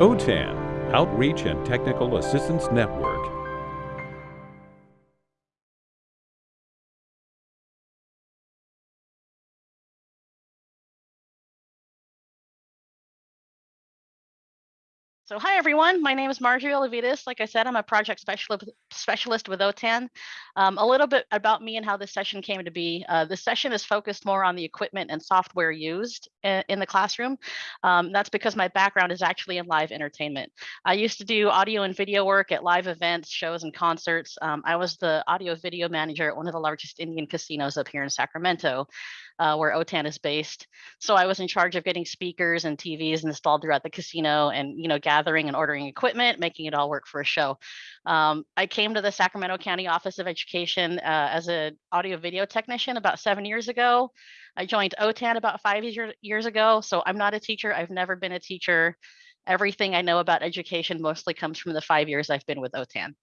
OTAN, Outreach and Technical Assistance Network. So hi everyone, my name is Marjorie Olavides. Like I said, I'm a project specialist with OTAN. Um, a little bit about me and how this session came to be. Uh, this session is focused more on the equipment and software used in, in the classroom. Um, that's because my background is actually in live entertainment. I used to do audio and video work at live events, shows, and concerts. Um, I was the audio video manager at one of the largest Indian casinos up here in Sacramento uh, where OTAN is based. So I was in charge of getting speakers and TVs installed throughout the casino and, you know, gathering and ordering equipment, making it all work for a show. Um, I came to the Sacramento County Office of Education uh, as an audio video technician about seven years ago. I joined OTAN about five years, years ago. So I'm not a teacher. I've never been a teacher. Everything I know about education mostly comes from the five years I've been with OTAN.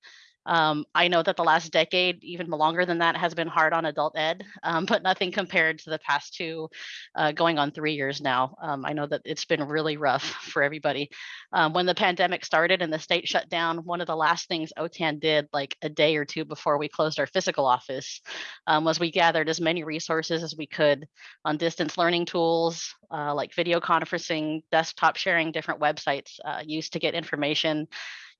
Um, I know that the last decade, even longer than that, has been hard on adult ed, um, but nothing compared to the past two, uh, going on three years now. Um, I know that it's been really rough for everybody. Um, when the pandemic started and the state shut down, one of the last things OTAN did, like a day or two before we closed our physical office, um, was we gathered as many resources as we could on distance learning tools, uh, like video conferencing, desktop sharing, different websites uh, used to get information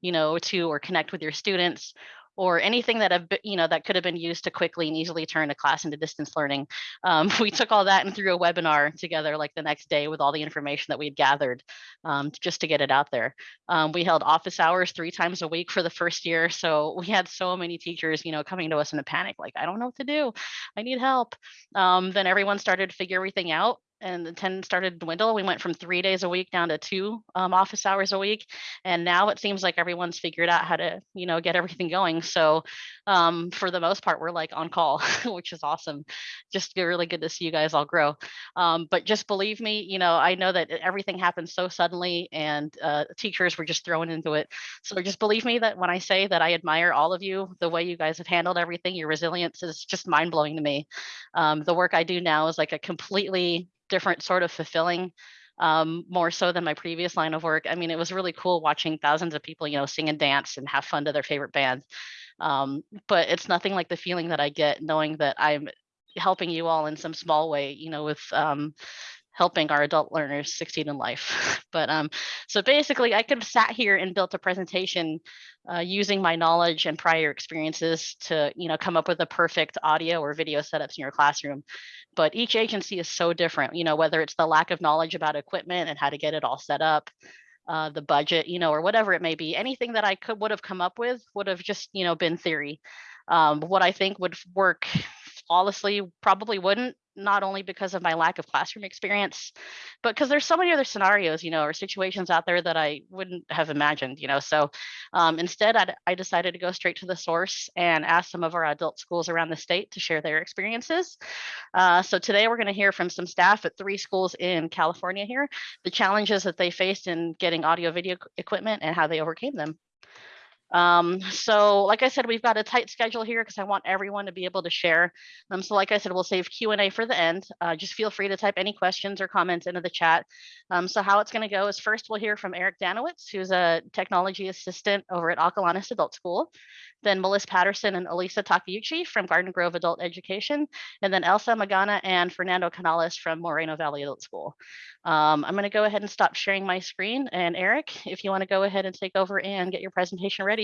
you know, to or connect with your students or anything that have you know that could have been used to quickly and easily turn a class into distance learning. Um, we took all that and threw a webinar together like the next day with all the information that we had gathered um, just to get it out there. Um, we held office hours three times a week for the first year, so we had so many teachers, you know, coming to us in a panic, like I don't know what to do, I need help. Um, then everyone started to figure everything out and the attendance started to dwindle. We went from three days a week down to two um, office hours a week. And now it seems like everyone's figured out how to, you know, get everything going. So um, for the most part, we're like on call, which is awesome. Just really good to see you guys all grow. Um, but just believe me, you know, I know that everything happened so suddenly and uh, teachers were just thrown into it. So just believe me that when I say that I admire all of you, the way you guys have handled everything, your resilience is just mind blowing to me. Um, the work I do now is like a completely different sort of fulfilling um, more so than my previous line of work. I mean, it was really cool watching thousands of people, you know, sing and dance and have fun to their favorite band. Um, but it's nothing like the feeling that I get knowing that I'm helping you all in some small way, you know, with um, helping our adult learners succeed in life. but um, so basically, I could have sat here and built a presentation uh, using my knowledge and prior experiences to, you know, come up with a perfect audio or video setups in your classroom but each agency is so different, you know, whether it's the lack of knowledge about equipment and how to get it all set up, uh, the budget, you know, or whatever it may be, anything that I could would have come up with would have just, you know, been theory. Um, what I think would work flawlessly probably wouldn't not only because of my lack of classroom experience, but because there's so many other scenarios, you know, or situations out there that I wouldn't have imagined, you know. So um, instead, I, I decided to go straight to the source and ask some of our adult schools around the state to share their experiences. Uh, so today we're going to hear from some staff at three schools in California here, the challenges that they faced in getting audio video equipment and how they overcame them. Um, so like I said, we've got a tight schedule here because I want everyone to be able to share. Um, so like I said, we'll save Q&A for the end. Uh, just feel free to type any questions or comments into the chat. Um, so how it's going to go is first we'll hear from Eric Danowitz, who's a technology assistant over at Acalanes Adult School then Melissa Patterson and Elisa Takeuchi from Garden Grove Adult Education, and then Elsa Magana and Fernando Canales from Moreno Valley Adult School. Um, I'm going to go ahead and stop sharing my screen. And Eric, if you want to go ahead and take over and get your presentation ready.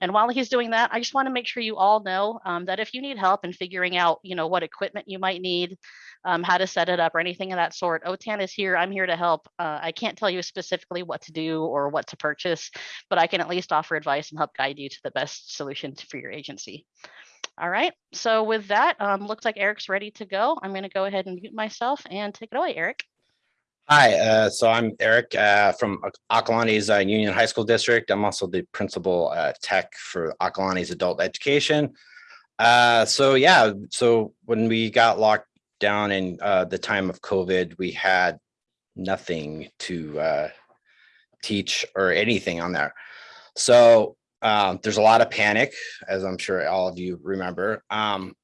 And while he's doing that, I just want to make sure you all know um, that if you need help in figuring out, you know, what equipment you might need, um, how to set it up or anything of that sort, OTAN is here. I'm here to help. Uh, I can't tell you specifically what to do or what to purchase, but I can at least offer advice and help guide you to the best solution for your agency. All right, so with that, um, looks like Eric's ready to go. I'm going to go ahead and mute myself and take it away, Eric. Hi, uh, so I'm Eric uh, from Acalanes uh, Union High School District. I'm also the principal uh, tech for Acalanes Adult Education. Uh, so yeah, so when we got locked down in uh, the time of COVID, we had nothing to teach or anything on there. So um, there's a lot of panic, as I'm sure all of you remember. Um,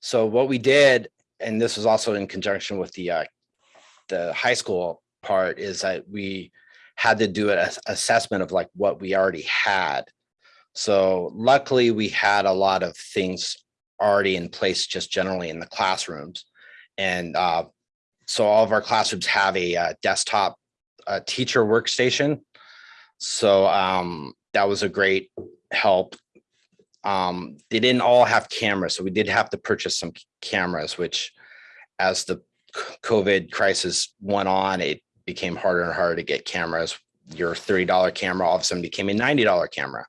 so what we did, and this was also in conjunction with the the high school part, is that we had to do an assessment of like what we already had. So luckily, we had a lot of things already in place just generally in the classrooms. And uh, so all of our classrooms have a uh, desktop uh, teacher workstation. So um, that was a great help. Um, they didn't all have cameras, so we did have to purchase some cameras, which as the COVID crisis went on, it became harder and harder to get cameras. Your $30 camera all of a sudden became a $90 camera.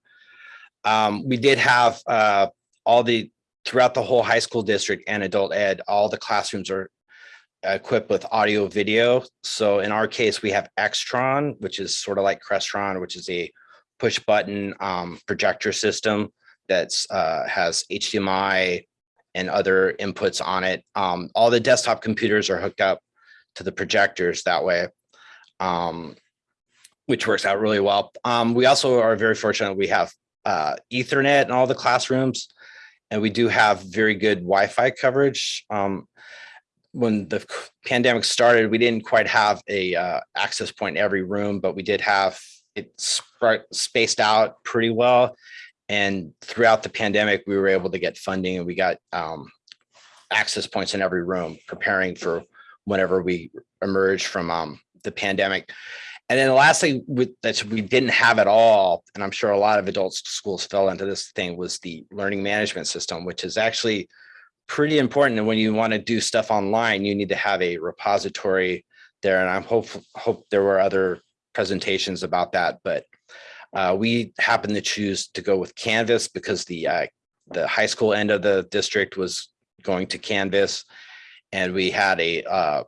Um, we did have uh, all the throughout the whole high school district and adult ed, all the classrooms are equipped with audio video. So in our case, we have Extron, which is sort of like Crestron, which is a push button um, projector system that's uh, has HDMI and other inputs on it. Um, all the desktop computers are hooked up to the projectors that way, um, which works out really well. Um, we also are very fortunate. We have uh, Ethernet in all the classrooms, and we do have very good Wi-Fi coverage. Um, when the pandemic started, we didn't quite have a uh, access point in every room, but we did have it spaced out pretty well. And throughout the pandemic, we were able to get funding and we got um, access points in every room, preparing for whenever we emerge from um, the pandemic. And then the last thing with, that we didn't have at all, and I'm sure a lot of adult schools fell into this thing, was the learning management system, which is actually pretty important. And when you want to do stuff online, you need to have a repository there. And I'm hope hope there were other presentations about that, but uh, we happened to choose to go with Canvas because the uh, the high school end of the district was going to Canvas, and we had a uh,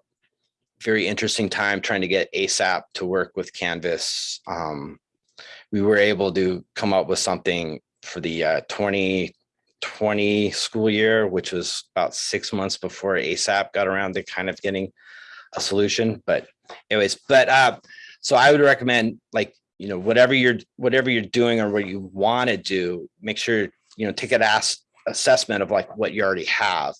very interesting time trying to get ASAP to work with Canvas. Um, we were able to come up with something for the uh, 2020 school year, which was about six months before ASAP got around to kind of getting a solution. But anyways, but uh, so I would recommend like you know whatever you're whatever you're doing or what you want to do, make sure you know take an ass assessment of like what you already have.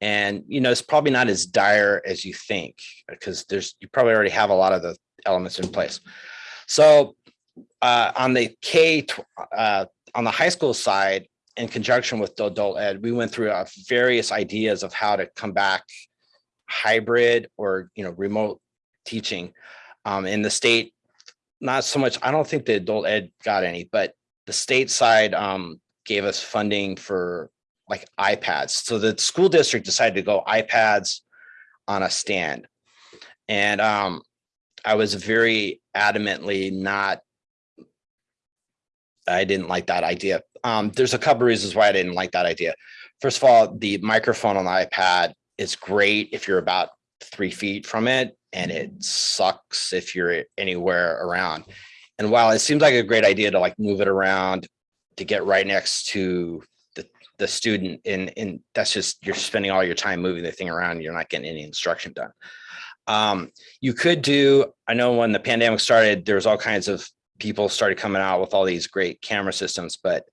And you know it's probably not as dire as you think because there's you probably already have a lot of the elements in place. So uh, on the K uh, on the high school side, in conjunction with adult ed, we went through uh, various ideas of how to come back hybrid or you know remote teaching. Um, in the state, not so much. I don't think the adult ed got any, but the state side um, gave us funding for like iPads. So the school district decided to go iPads on a stand, and um, I was very adamantly not I didn't like that idea. Um, there's a couple reasons why I didn't like that idea. First of all, the microphone on the iPad is great if you're about three feet from it, and it sucks if you're anywhere around. And while it seems like a great idea to like move it around to get right next to the the student, and and that's just you're spending all your time moving the thing around. You're not getting any instruction done. Um, you could do. I know when the pandemic started, there was all kinds of people started coming out with all these great camera systems, but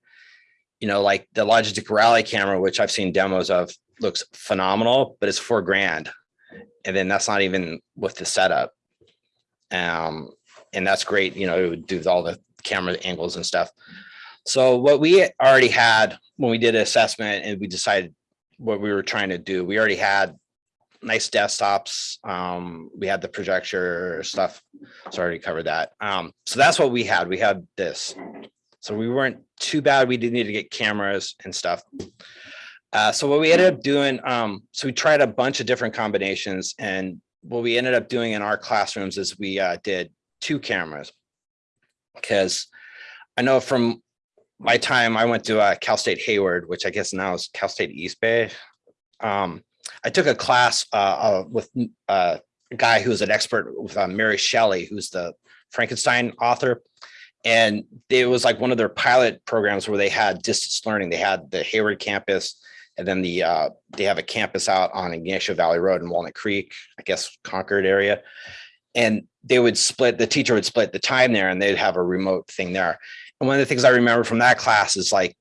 you know, like the Logitech Rally camera, which I've seen demos of, looks phenomenal, but it's four grand, and then that's not even with the setup. Um, and that's great. You know, it would do all the camera angles and stuff. So what we already had when we did an assessment and we decided what we were trying to do, we already had nice desktops. Um, we had the projector stuff. So I already covered that. Um, so that's what we had. We had this. So we weren't too bad. We didn't need to get cameras and stuff. Uh, so what we ended up doing, um, so we tried a bunch of different combinations and what we ended up doing in our classrooms is we uh, did two cameras. Because I know from my time, I went to uh, Cal State Hayward, which I guess now is Cal State East Bay. Um, I took a class uh, uh, with uh, a guy who's an expert with Mary Shelley, who's the Frankenstein author. And it was like one of their pilot programs where they had distance learning. They had the Hayward campus, and then the uh, they have a campus out on Ignacio Valley Road in Walnut Creek, I guess Concord area. And they would split, the teacher would split the time there and they'd have a remote thing there. And one of the things I remember from that class is like,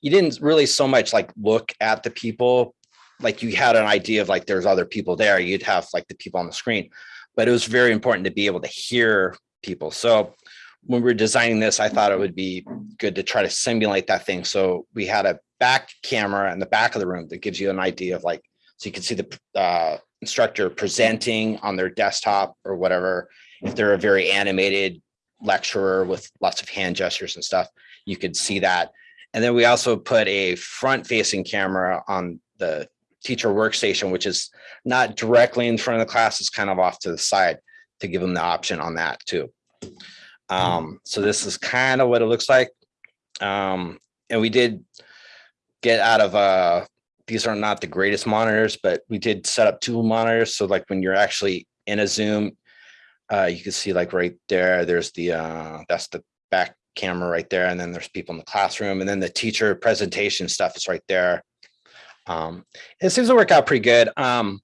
you didn't really so much like look at the people, like you had an idea of like there's other people there, you'd have like the people on the screen. But it was very important to be able to hear people. So when we were designing this, I thought it would be good to try to simulate that thing. So we had a back camera in the back of the room that gives you an idea of like, so you can see the uh, instructor presenting on their desktop or whatever. If they're a very animated lecturer with lots of hand gestures and stuff, you could see that. And then we also put a front facing camera on the teacher workstation, which is not directly in front of the class, it's kind of off to the side to give them the option on that too. Um, so this is kind of what it looks like. Um, and we did get out of, uh, these are not the greatest monitors, but we did set up two monitors. So like when you're actually in a Zoom, uh, you can see like right there, there's the, uh, that's the back camera right there. And then there's people in the classroom and then the teacher presentation stuff is right there. Um, it seems to work out pretty good. Um,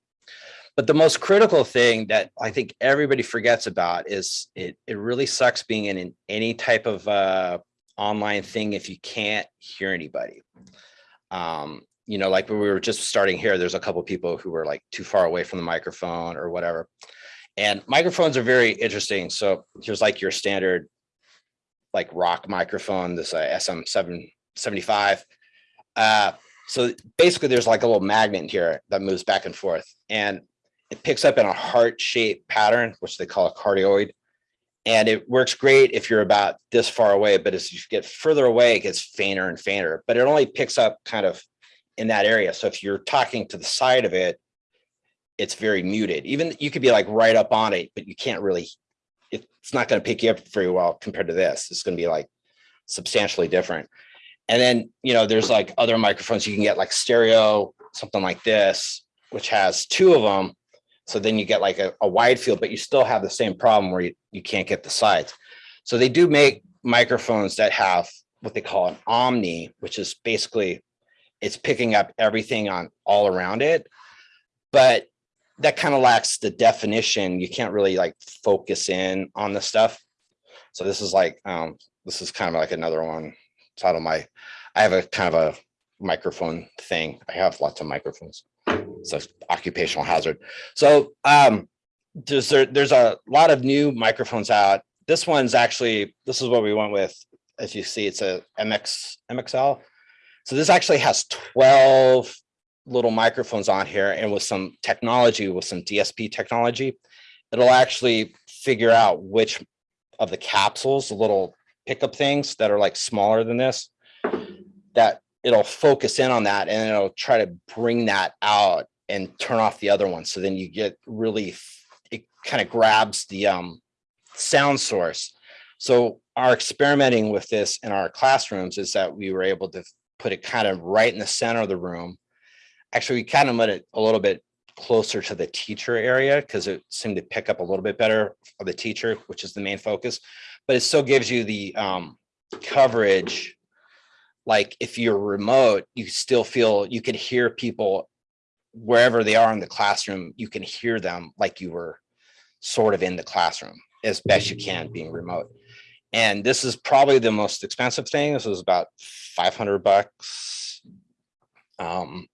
but the most critical thing that I think everybody forgets about is it, it really sucks being in, an- any type of uh, online thing if you can't hear anybody. Um, you know, like when we were just starting here, there's a couple people who were like too far away from the microphone or whatever. And microphones are very interesting. So here's like your standard like rock microphone, this uh, SM775. Uh, so basically there's like a little magnet here that moves back and forth and it picks up in a heart shaped pattern, which they call a cardioid. And it works great if you're about this far away, but as you get further away, it gets fainter and fainter, but it only picks up kind of in that area. So if you're talking to the side of it, it's very muted. Even you could be like right up on it, but you can't really, it's not going to pick you up very well compared to this. It's going to be like substantially different. And then, you know, there's like other microphones you can get like stereo, something like this, which has two of them. So then you get like a, a wide field, but you still have the same problem where you, you can't get the sides. So they do make microphones that have what they call an omni, which is basically it's picking up everything on all around it. But that kind of lacks the definition. You can't really like focus in on the stuff. So this is like, um, this is kind of like another one. It's of my, I have a kind of a microphone thing. I have lots of microphones. So occupational hazard. So um, there's there, there's a lot of new microphones out. This one's actually, this is what we went with. As you see, it's a MX MXL. So this actually has 12 little microphones on here and with some technology, with some DSP technology, it'll actually figure out which of the capsules, the little pickup things that are like smaller than this, that it'll focus in on that and it'll try to bring that out and turn off the other one. So then you get really, it kind of grabs the um, sound source. So our experimenting with this in our classrooms is that we were able to put it kind of right in the center of the room. Actually, we kind of put it a little bit closer to the teacher area because it seemed to pick up a little bit better of the teacher, which is the main focus. But it still gives you the um, coverage. Like if you're remote, you still feel you can hear people wherever they are in the classroom. You can hear them like you were sort of in the classroom as best you can being remote. And this is probably the most expensive thing. This was about 500 bucks. Um,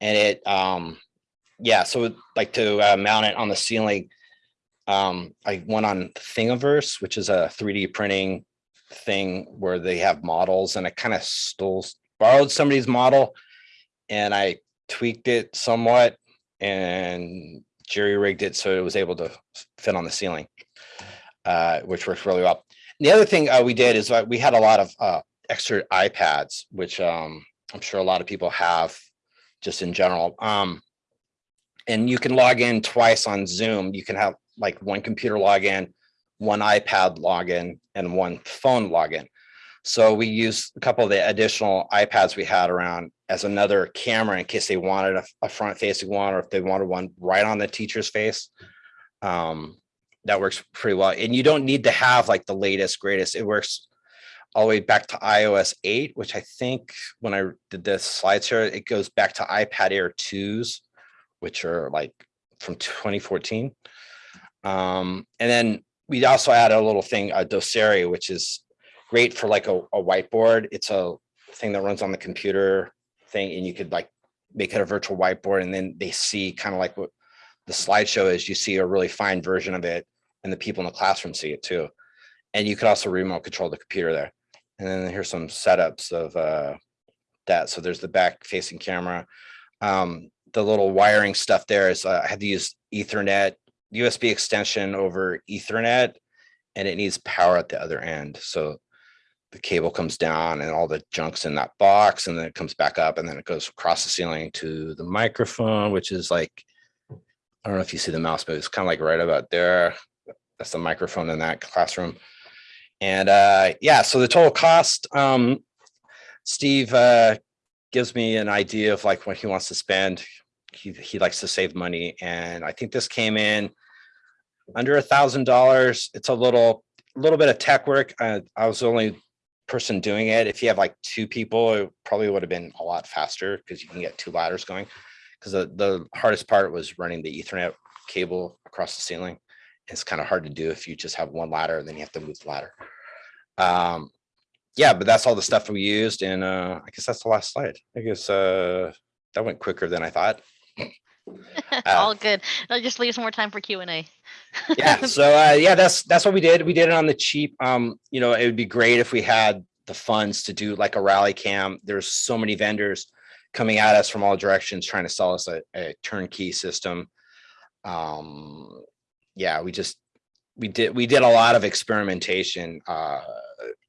and it, um, yeah, so like to uh, mount it on the ceiling, um, I went on Thingiverse, which is a 3D printing thing where they have models and I kind of stole, borrowed somebody's model and I tweaked it somewhat and jerry rigged it so it was able to fit on the ceiling, uh, which works really well. The other thing uh, we did is uh, we had a lot of uh, extra iPads, which um, I'm sure a lot of people have just in general. Um, and you can log in twice on Zoom. You can have like one computer login, one iPad login, and one phone login. So we used a couple of the additional iPads we had around as another camera in case they wanted a, a front facing one or if they wanted one right on the teacher's face. Um, that works pretty well. And you don't need to have like the latest, greatest. It works all the way back to iOS 8, which I think when I did this slides here, it goes back to iPad Air 2s, which are like from 2014. Um, and then we also added a little thing, a Doceri, which is great for like a, a whiteboard. It's a thing that runs on the computer thing, and you could like make it a virtual whiteboard, and then they see kind of like what the slideshow is. You see a really fine version of it, and the people in the classroom see it too. And you could also remote control the computer there. And then here's some setups of uh, that. So there's the back facing camera. Um, the little wiring stuff there is uh, I had to use ethernet, USB extension over ethernet, and it needs power at the other end. So the cable comes down and all the junk's in that box and then it comes back up and then it goes across the ceiling to the microphone, which is like, I don't know if you see the mouse, but it's kind of like right about there. That's the microphone in that classroom. And uh, yeah, so the total cost, um, Steve uh, gives me an idea of like what he wants to spend. He, he likes to save money. And I think this came in under a thousand dollars. It's a little, little bit of tech work. Uh, I was only person doing it. If you have like two people, it probably would have been a lot faster because you can get two ladders going. Because the, the hardest part was running the ethernet cable across the ceiling. It's kind of hard to do if you just have one ladder and then you have to move the ladder. Um, yeah, but that's all the stuff we used. And uh, I guess that's the last slide. I guess uh, that went quicker than I thought. All good. That just leaves more time for Q and A. yeah so uh yeah that's that's what we did. We did it on the cheap um you know it would be great if we had the funds to do like a rally cam. There's so many vendors coming at us from all directions trying to sell us a, a turnkey system. Um yeah we just we did we did a lot of experimentation. Uh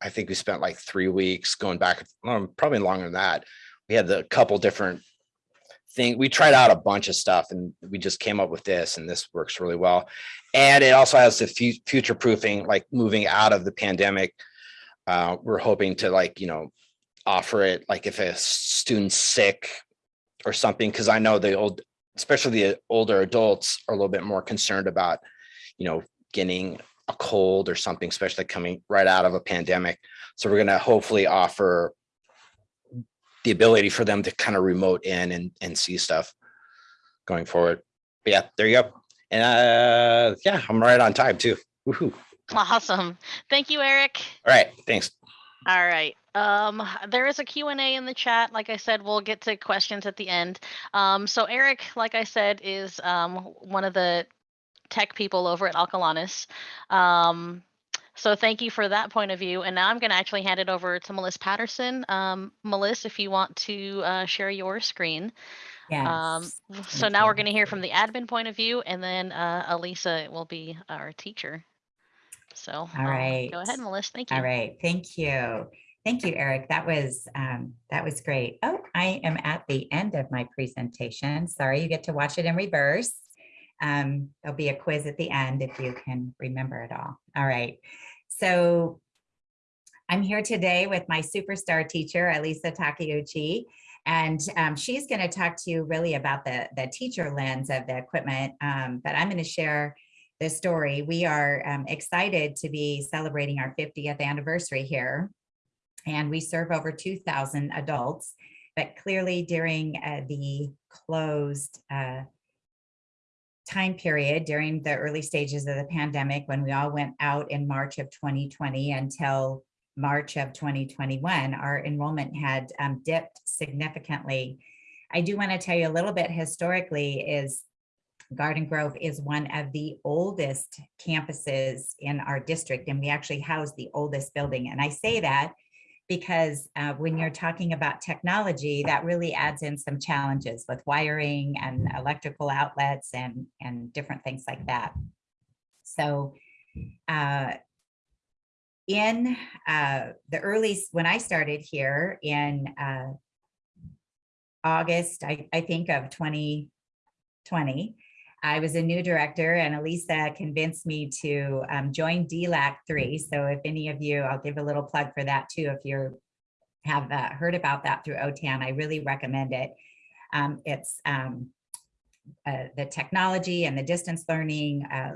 i think we spent like three weeks going back um, probably longer than that. We had the couple different thing we tried out a bunch of stuff and we just came up with this and this works really well. And it also has the fu future proofing like moving out of the pandemic. Uh, we're hoping to like you know offer it like if a student's sick or something because i know the old especially the older adults are a little bit more concerned about you know getting a cold or something especially coming right out of a pandemic. So we're going to hopefully offer the ability for them to kind of remote in and, and see stuff going forward. But yeah, there you go. And uh, yeah, I'm right on time too. Woohoo. Awesome. Thank you, Eric. All right, thanks. All right. Um, there is a Q&A in the chat. Like I said, we'll get to questions at the end. Um, so Eric, like I said, is um, one of the tech people over at Acalanes. Um, so thank you for that point of view. And now I'm going to actually hand it over to Melissa Patterson. Um, Melissa, if you want to uh, share your screen. Um, so thank now we're going to hear from the admin point of view, and then uh, Elisa will be our teacher. So um, go ahead, Melissa. Thank you. All right, thank you. Thank you, Eric. That was, um, that was great. Oh, I am at the end of my presentation. Sorry, you get to watch it in reverse. Um, there'll be a quiz at the end if you can remember it all. All right. So I'm here today with my superstar teacher, Elisa Takeuchi, and um, she's going to talk to you really about the, the teacher lens of the equipment. Um, but I'm going to share the story. We are um, excited to be celebrating our 50th anniversary here. And we serve over 2,000 adults, but clearly during uh, the closed uh, time period during the early stages of the pandemic, when we all went out in March of 2020 until March of 2021, our enrollment had um, dipped significantly. I do want to tell you a little bit historically is Garden Grove is one of the oldest campuses in our district, and we actually house the oldest building. And I say that because uh, when you're talking about technology, that really adds in some challenges with wiring and electrical outlets and, and different things like that. So uh, in uh, the early, when I started here in uh, August, I, I think of 2020, I was a new director and Elisa convinced me to um, join DLAC 3. So if any of you, I'll give a little plug for that too. If you have uh, heard about that through OTAN, I really recommend it. Um, it's um, uh, the technology and the distance learning, uh,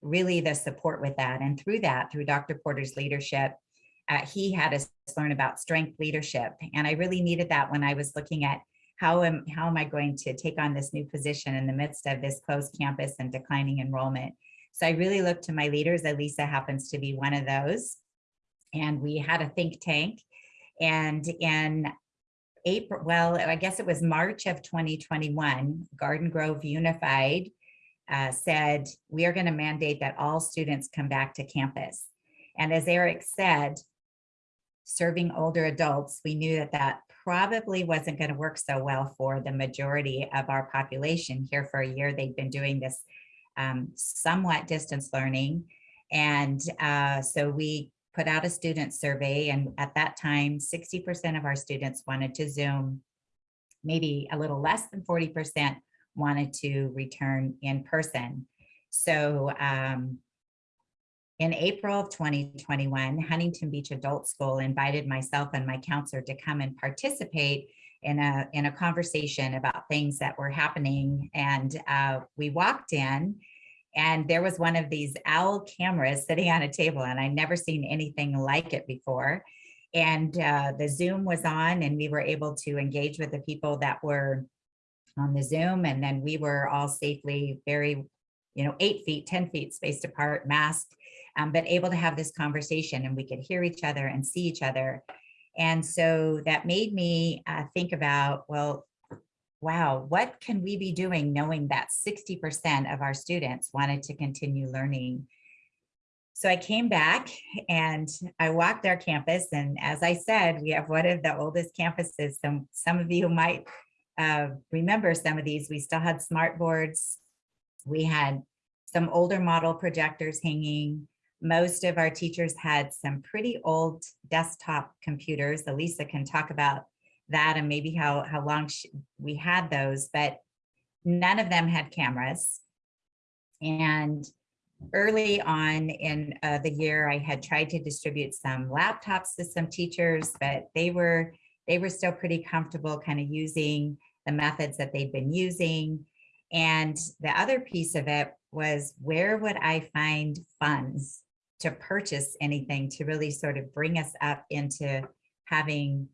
really the support with that. And through that, through Dr. Porter's leadership, uh, he had us learn about strength leadership. And I really needed that when I was looking at how am, how am I going to take on this new position in the midst of this closed campus and declining enrollment? So I really looked to my leaders. Elisa happens to be one of those. And we had a think tank. And in April, well, I guess it was March of 2021, Garden Grove Unified uh, said, we are going to mandate that all students come back to campus. And as Eric said, serving older adults, we knew that that probably wasn't going to work so well for the majority of our population here for a year. They've been doing this um, somewhat distance learning. And uh, so we put out a student survey and at that time, 60% of our students wanted to Zoom. Maybe a little less than 40% wanted to return in person. So um, in April of 2021, Huntington Beach Adult School invited myself and my counselor to come and participate in a, in a conversation about things that were happening. And uh, we walked in and there was one of these owl cameras sitting on a table and I'd never seen anything like it before. And uh, the Zoom was on and we were able to engage with the people that were on the Zoom. And then we were all safely very, you know, eight feet, 10 feet spaced apart, masked, um, but able to have this conversation and we could hear each other and see each other. And so that made me uh, think about, well, wow, what can we be doing knowing that 60% of our students wanted to continue learning? So I came back and I walked our campus. And as I said, we have one of the oldest campuses. Some, some of you might uh, remember some of these. We still had smart boards. We had some older model projectors hanging. Most of our teachers had some pretty old desktop computers. Elisa can talk about that and maybe how, how long she, we had those, but none of them had cameras. And early on in uh, the year, I had tried to distribute some laptops to some teachers, but they were they were still pretty comfortable kind of using the methods that they'd been using. And the other piece of it was where would I find funds to purchase anything to really sort of bring us up into having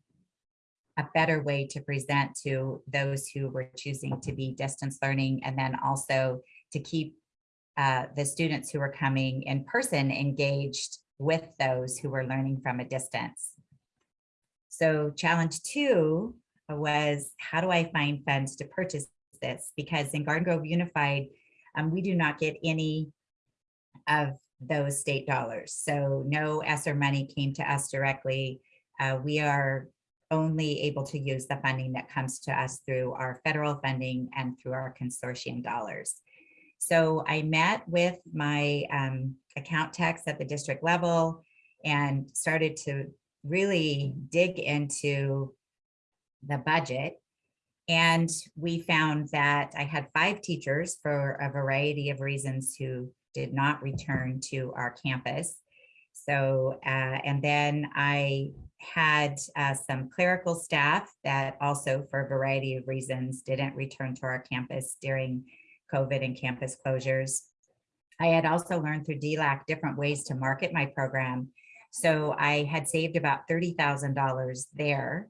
a better way to present to those who were choosing to be distance learning and then also to keep uh, the students who were coming in person engaged with those who were learning from a distance. So challenge two was how do I find funds to purchase this? Because in Garden Grove Unified, um, we do not get any of those state dollars. So no ESSER money came to us directly. Uh, we are only able to use the funding that comes to us through our federal funding and through our consortium dollars. So I met with my um, account techs at the district level and started to really dig into the budget. And we found that I had five teachers for a variety of reasons who did not return to our campus. So, uh, and then I had uh, some clerical staff that also for a variety of reasons didn't return to our campus during COVID and campus closures. I had also learned through DLAC different ways to market my program. So I had saved about $30,000 there.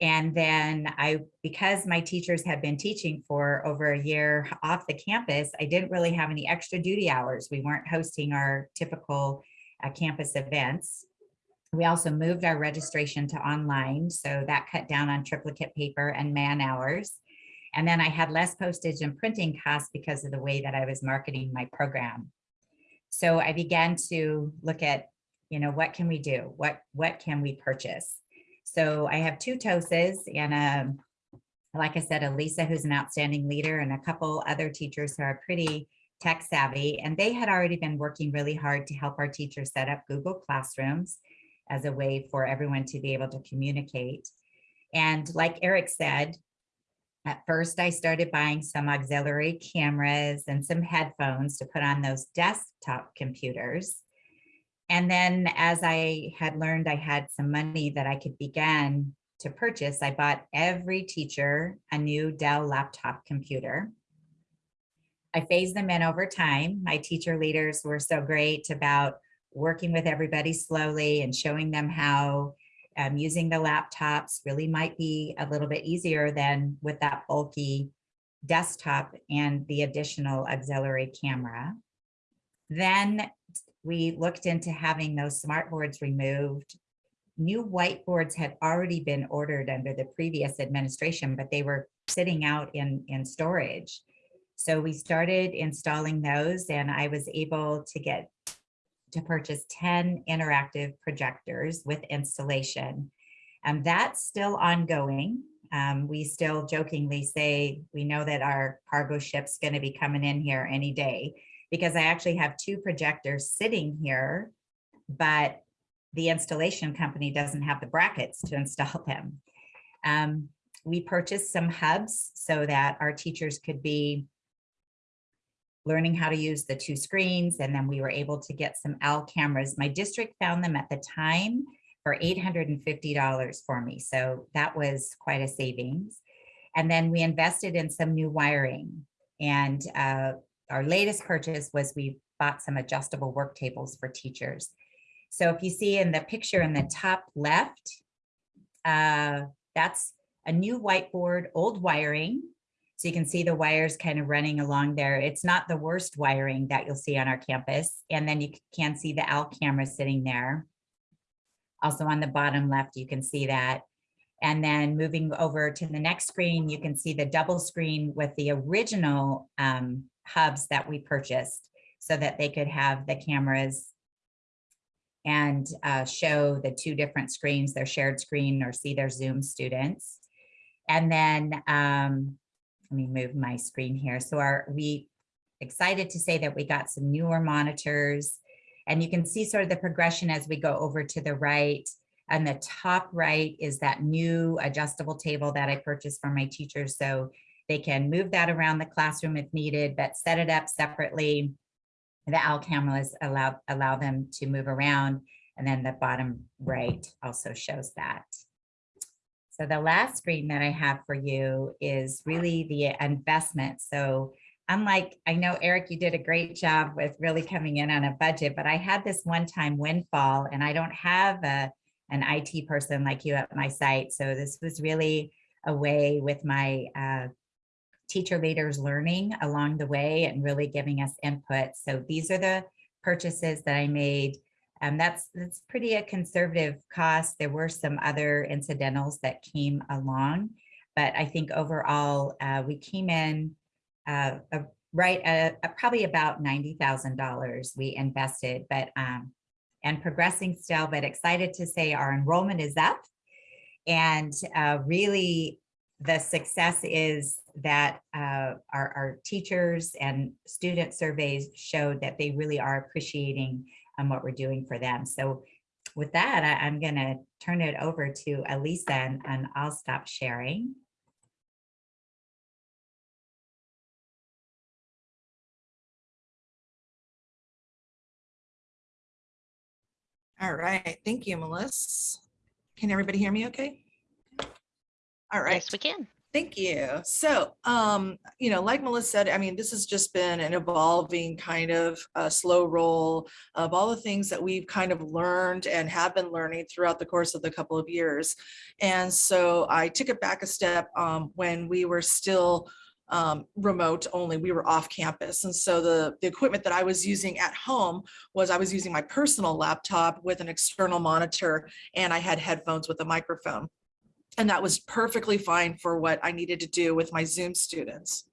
And then I, because my teachers had been teaching for over a year off the campus, I didn't really have any extra duty hours. We weren't hosting our typical uh, campus events. We also moved our registration to online, so that cut down on triplicate paper and man hours. And then I had less postage and printing costs because of the way that I was marketing my program. So I began to look at, you know, what can we do? What, what can we purchase? So I have two TOSAs and um, like I said, Elisa, who's an outstanding leader and a couple other teachers who are pretty tech savvy. And they had already been working really hard to help our teachers set up Google Classrooms as a way for everyone to be able to communicate. And like Eric said, at first I started buying some auxiliary cameras and some headphones to put on those desktop computers. And then as I had learned I had some money that I could begin to purchase, I bought every teacher a new Dell laptop computer. I phased them in over time. My teacher leaders were so great about working with everybody slowly and showing them how um, using the laptops really might be a little bit easier than with that bulky desktop and the additional auxiliary camera. Then we looked into having those smart boards removed. New whiteboards had already been ordered under the previous administration, but they were sitting out in, in storage. So we started installing those and I was able to get to purchase 10 interactive projectors with installation. And that's still ongoing. Um, we still jokingly say, we know that our cargo ship's gonna be coming in here any day because I actually have two projectors sitting here, but the installation company doesn't have the brackets to install them. Um, we purchased some hubs so that our teachers could be learning how to use the two screens. And then we were able to get some Owl cameras. My district found them at the time for $850 for me. So that was quite a savings. And then we invested in some new wiring. And uh, our latest purchase was we bought some adjustable work tables for teachers. So if you see in the picture in the top left, uh, that's a new whiteboard, old wiring. So you can see the wires kind of running along there. It's not the worst wiring that you'll see on our campus. And then you can see the Owl camera sitting there. Also on the bottom left, you can see that. And then moving over to the next screen, you can see the double screen with the original um, hubs that we purchased so that they could have the cameras and uh, show the two different screens, their shared screen or see their Zoom students. And then um, let me move my screen here. So are we excited to say that we got some newer monitors and you can see sort of the progression as we go over to the right. And the top right is that new adjustable table that I purchased for my teachers. So they can move that around the classroom if needed, but set it up separately. The Owl cameras allow, allow them to move around. And then the bottom right also shows that. So the last screen that I have for you is really the investment. So unlike, I know Eric, you did a great job with really coming in on a budget, but I had this one-time windfall and I don't have a, an IT person like you at my site. So this was really a way with my uh, teacher leaders learning along the way and really giving us input. So these are the purchases that I made um, that's that's pretty a conservative cost. There were some other incidentals that came along, but I think overall uh, we came in uh, uh, right at probably about ninety thousand dollars we invested, but um, and progressing still. But excited to say our enrollment is up, and uh, really the success is that uh, our, our teachers and student surveys showed that they really are appreciating on what we're doing for them. So with that, I, am going to turn it over to Elisa and, and I'll stop sharing. All right, thank you, Melissa. Can everybody hear me okay? All right. Yes, we can. Thank you. So, um, you know, like Melissa said, I mean, this has just been an evolving kind of uh, slow roll of all the things that we've kind of learned and have been learning throughout the course of the couple of years. And so I took it back a step um, when we were still um, remote only, we were off campus. And so the, the equipment that I was using at home was I was using my personal laptop with an external monitor and I had headphones with a microphone. And that was perfectly fine for what I needed to do with my Zoom students.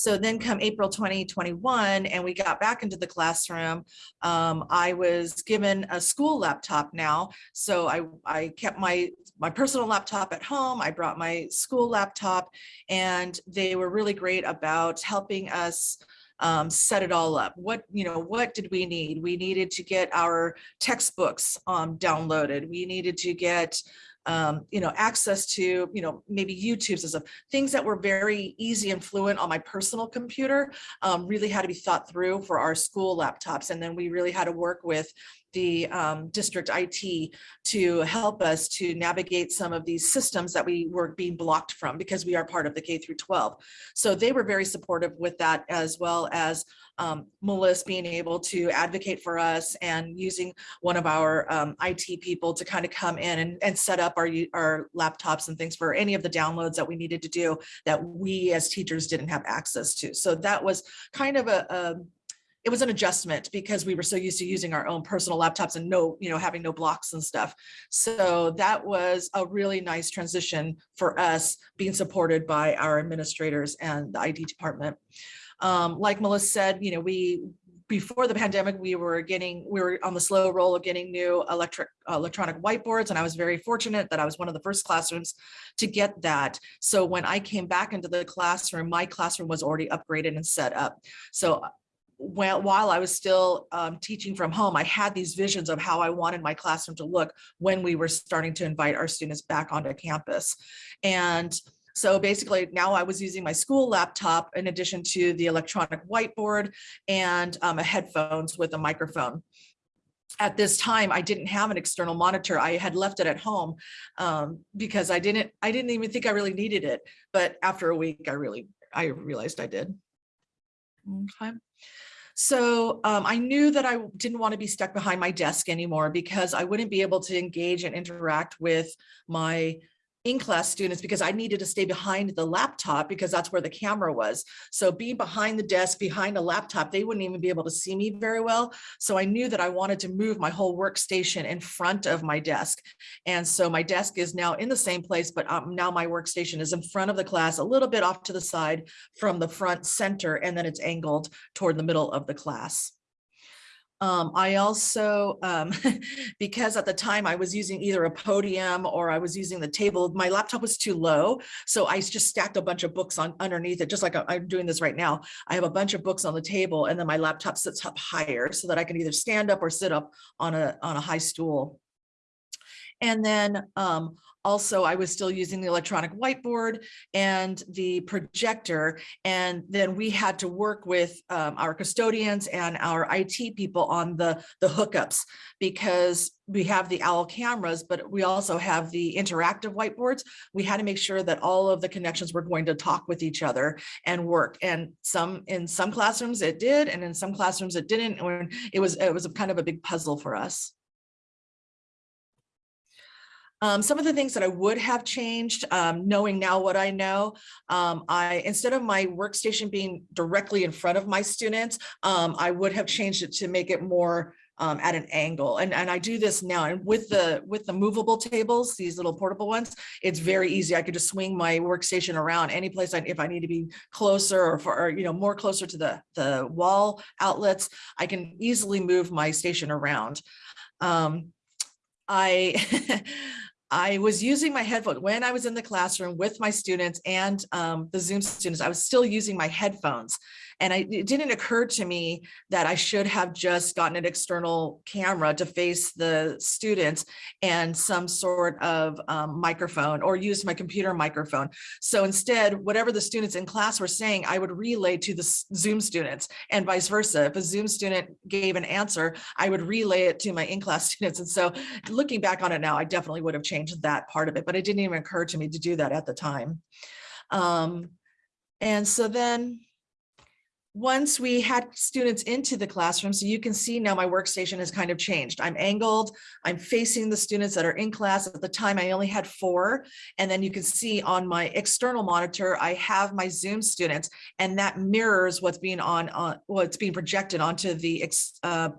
So then come April 2021 and we got back into the classroom, um, I was given a school laptop now. So I, I kept my, my personal laptop at home. I brought my school laptop and they were really great about helping us um, set it all up. What, you know, what did we need? We needed to get our textbooks um, downloaded. We needed to get um, you know, access to, you know, maybe YouTube's as a things that were very easy and fluent on my personal computer um, really had to be thought through for our school laptops. And then we really had to work with the um, district IT to help us to navigate some of these systems that we were being blocked from because we are part of the K through 12. So they were very supportive with that as well as um, Melissa being able to advocate for us and using one of our um, IT people to kind of come in and, and set up our, our laptops and things for any of the downloads that we needed to do that we as teachers didn't have access to. So that was kind of a, a it was an adjustment because we were so used to using our own personal laptops and no, you know, having no blocks and stuff. So that was a really nice transition for us being supported by our administrators and the IT department. Um, like Melissa said, you know, we, before the pandemic, we were getting, we were on the slow roll of getting new electric, electronic whiteboards. And I was very fortunate that I was one of the first classrooms to get that. So when I came back into the classroom, my classroom was already upgraded and set up. So while, while I was still um, teaching from home, I had these visions of how I wanted my classroom to look when we were starting to invite our students back onto campus. And so basically now I was using my school laptop in addition to the electronic whiteboard and um, a headphones with a microphone. At this time, I didn't have an external monitor. I had left it at home um, because I didn't, I didn't even think I really needed it. But after a week, I really, I realized I did. Okay. So um, I knew that I didn't want to be stuck behind my desk anymore because I wouldn't be able to engage and interact with my in-class students because I needed to stay behind the laptop because that's where the camera was. So being behind the desk, behind a laptop, they wouldn't even be able to see me very well. So I knew that I wanted to move my whole workstation in front of my desk. And so my desk is now in the same place, but um, now my workstation is in front of the class, a little bit off to the side from the front center, and then it's angled toward the middle of the class. Um, I also, um, because at the time I was using either a podium or I was using the table, my laptop was too low. So I just stacked a bunch of books on underneath it, just like I'm doing this right now. I have a bunch of books on the table and then my laptop sits up higher so that I can either stand up or sit up on a, on a high stool. And then um, also I was still using the electronic whiteboard and the projector. And then we had to work with um, our custodians and our IT people on the, the hookups because we have the OWL cameras, but we also have the interactive whiteboards. We had to make sure that all of the connections were going to talk with each other and work. And some in some classrooms it did, and in some classrooms it didn't. And it was it was kind of a big puzzle for us. Um, some of the things that I would have changed, um, knowing now what I know, um, I instead of my workstation being directly in front of my students, um, I would have changed it to make it more um, at an angle. And, and I do this now. And with the with the movable tables, these little portable ones, it's very easy. I could just swing my workstation around any place if I need to be closer or for, or, you know, more closer to the, the wall outlets, I can easily move my station around. Um, I I was using my headphone when I was in the classroom with my students and um, the Zoom students, I was still using my headphones. And I, it didn't occur to me that I should have just gotten an external camera to face the students and some sort of um, microphone or use my computer microphone. So instead, whatever the students in class were saying, I would relay to the Zoom students and vice versa. If a Zoom student gave an answer, I would relay it to my in-class students. And so looking back on it now, I definitely would have changed that part of it, but it didn't even occur to me to do that at the time. Um, and so then once we had students into the classroom, so you can see now my workstation has kind of changed. I'm angled, I'm facing the students that are in class. At the time, I only had four. And then you can see on my external monitor, I have my Zoom students, and that mirrors what's being on, on what's being projected onto the, uh,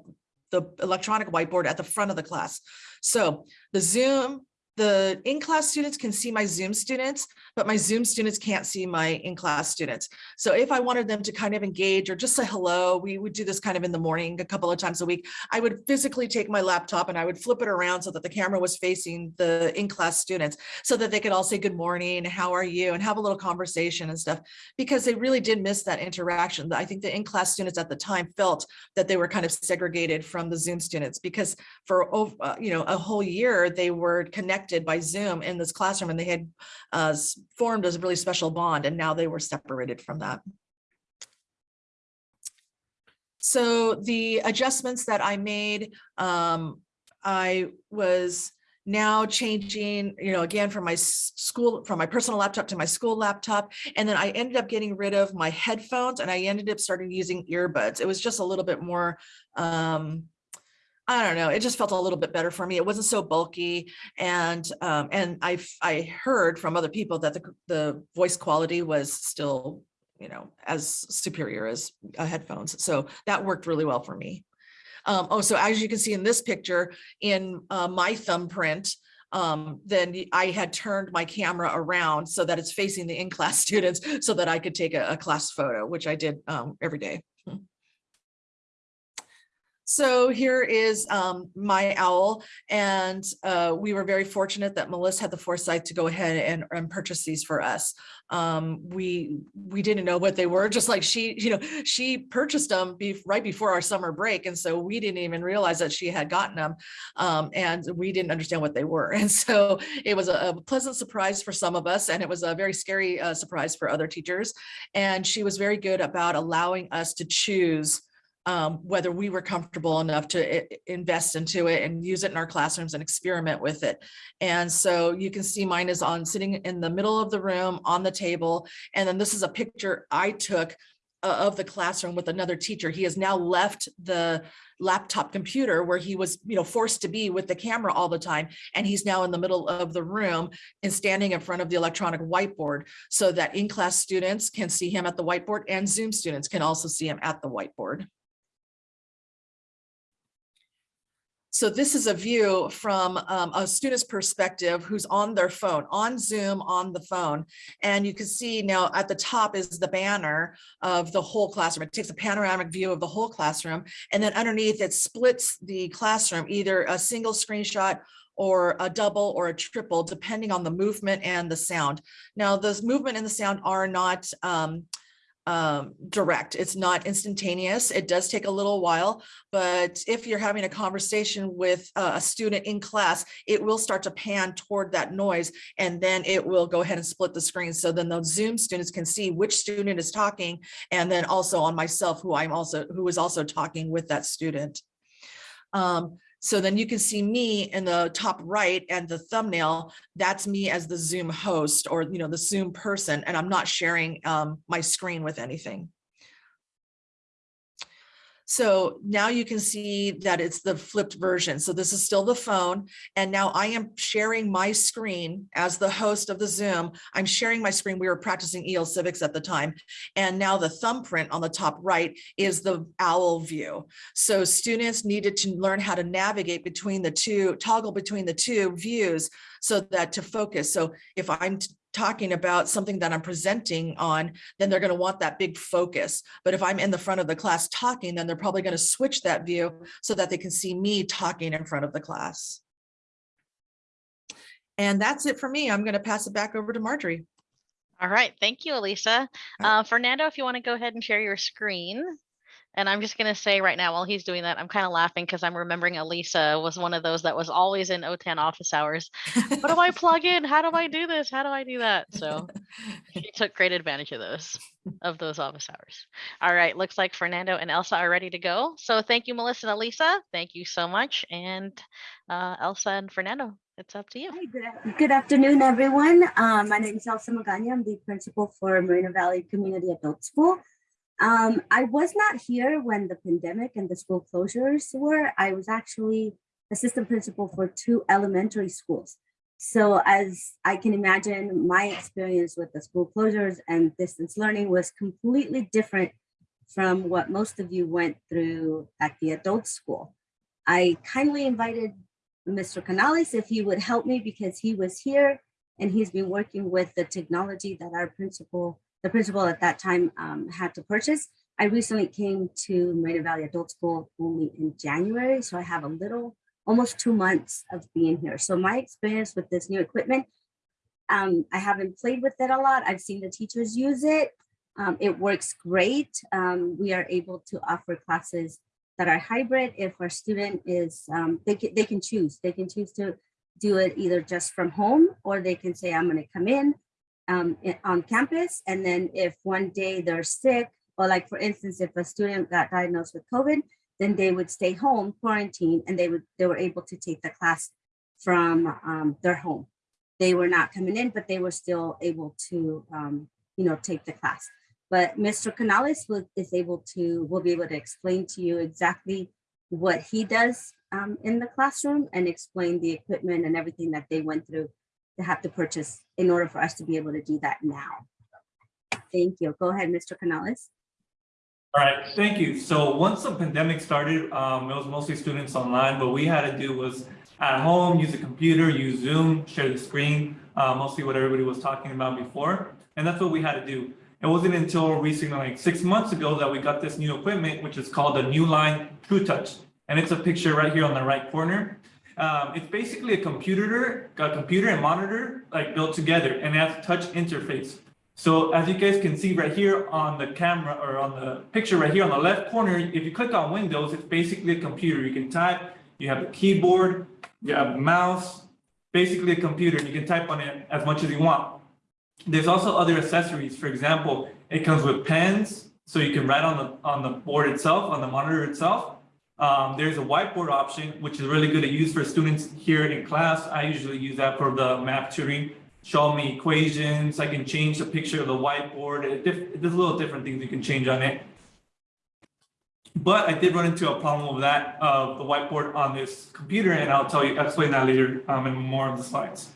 the electronic whiteboard at the front of the class. So the Zoom the in-class students can see my Zoom students, but my Zoom students can't see my in-class students. So if I wanted them to kind of engage or just say hello, we would do this kind of in the morning a couple of times a week. I would physically take my laptop and I would flip it around so that the camera was facing the in-class students so that they could all say good morning, how are you, and have a little conversation and stuff, because they really did miss that interaction. I think the in-class students at the time felt that they were kind of segregated from the Zoom students because for, uh, you know, a whole year they were connected connected by Zoom in this classroom and they had uh, formed a really special bond and now they were separated from that. So the adjustments that I made, um, I was now changing, you know, again, from my school, from my personal laptop to my school laptop. And then I ended up getting rid of my headphones and I ended up starting using earbuds. It was just a little bit more, um, I don't know, it just felt a little bit better for me. It wasn't so bulky. And um, and I I heard from other people that the, the voice quality was still you know, as superior as uh, headphones. So that worked really well for me. Um, oh, so as you can see in this picture, in uh, my thumbprint, um, then I had turned my camera around so that it's facing the in-class students so that I could take a, a class photo, which I did um, every day. So here is um, my owl, and uh, we were very fortunate that Melissa had the foresight to go ahead and, and purchase these for us. Um, we we didn't know what they were, just like she, you know, she purchased them be, right before our summer break, and so we didn't even realize that she had gotten them, um, and we didn't understand what they were, and so it was a, a pleasant surprise for some of us, and it was a very scary uh, surprise for other teachers. And she was very good about allowing us to choose um, whether we were comfortable enough to i- i- invest into it and use it in our classrooms and experiment with it. And so you can see mine is on sitting in the middle of the room on the table. And then this is a picture I took uh, of the classroom with another teacher. He has now left the laptop computer where he was, you know, forced to be with the camera all the time. And he's now in the middle of the room and standing in front of the electronic whiteboard so that in-class students can see him at the whiteboard and Zoom students can also see him at the whiteboard. So this is a view from um, a student's perspective who's on their phone, on Zoom, on the phone. And you can see now at the top is the banner of the whole classroom. It takes a panoramic view of the whole classroom. And then underneath it splits the classroom, either a single screenshot or a double or a triple, depending on the movement and the sound. Now, those movement and the sound are not um, um, direct. It's not instantaneous. It does take a little while, but if you're having a conversation with a student in class, it will start to pan toward that noise and then it will go ahead and split the screen. So then those Zoom students can see which student is talking and then also on myself, who I'm also, who is also talking with that student. Um, so then you can see me in the top right and the thumbnail, that's me as the Zoom host or, you know, the Zoom person, and I'm not sharing um, my screen with anything. So now you can see that it's the flipped version. So this is still the phone. And now I am sharing my screen as the host of the Zoom. I'm sharing my screen. We were practicing EL Civics at the time. And now the thumbprint on the top right is the owl view. So students needed to learn how to navigate between the two, toggle between the two views so that to focus. So if I'm talking about something that I'm presenting on, then they're going to want that big focus. But if I'm in the front of the class talking, then they're probably going to switch that view so that they can see me talking in front of the class. And that's it for me. I'm going to pass it back over to Marjorie. All right, thank you, Elisa. Uh, Fernando, if you want to go ahead and share your screen. And I'm just going to say right now, while he's doing that, I'm kind of laughing because I'm remembering Elisa was one of those that was always in OTAN office hours. What do I plug in? How do I do this? How do I do that? So she took great advantage of those of those office hours. All right, looks like Fernando and Elsa are ready to go. So thank you, Melissa and Elisa. Thank you so much. And uh, Elsa and Fernando, it's up to you. Hi, good, good afternoon, everyone. Um, my name is Elsa Magana. I'm the principal for Moreno Valley Community Adult School. Um, I was not here when the pandemic and the school closures were. I was actually assistant principal for two elementary schools. So as I can imagine, my experience with the school closures and distance learning was completely different from what most of you went through at the adult school. I kindly invited Mr. Canales if he would help me because he was here and he's been working with the technology that our principal, the principal at that time um, had to purchase. I recently came to Moreno Valley Adult School only in January, so I have a little, almost two months of being here. So my experience with this new equipment, um, I haven't played with it a lot. I've seen the teachers use it. Um, it works great. Um, we are able to offer classes that are hybrid if our student is, um, they can, they can choose. They can choose to do it either just from home or they can say, I'm gonna come in um, on campus. And then if one day they're sick, or like for instance, if a student got diagnosed with COVID, then they would stay home, quarantine, and they would, they were able to take the class from um, their home. They were not coming in, but they were still able to, um, you know, take the class. But Mr. Canales will, is able to, will be able to explain to you exactly what he does um, in the classroom and explain the equipment and everything that they went through to have to purchase in order for us to be able to do that now. Thank you. Go ahead, Mr. Canales. All right, thank you. So once the pandemic started, um, it was mostly students online. What we had to do was at home, use a computer, use Zoom, share the screen, uh, mostly what everybody was talking about before. And that's what we had to do. It wasn't until recently, like six months ago, that we got this new equipment, which is called the New Line True Touch. And it's a picture right here on the right corner. Um, it's basically a computer, a computer and monitor like built together and it has touch interface. So as you guys can see right here on the camera or on the picture right here on the left corner, if you click on Windows, it's basically a computer. You can type, you have a keyboard, you have a mouse, basically a computer. And you can type on it as much as you want. There's also other accessories. For example, it comes with pens, so you can write on the on the board itself, on the monitor itself. Um, there's a whiteboard option, which is really good to use for students here in class. I usually use that for the math tutoring. Show me equations. I can change the picture of the whiteboard. There's little different things you can change on it. But I did run into a problem with that, of the whiteboard on this computer, and I'll tell you, explain that later um, in more of the slides.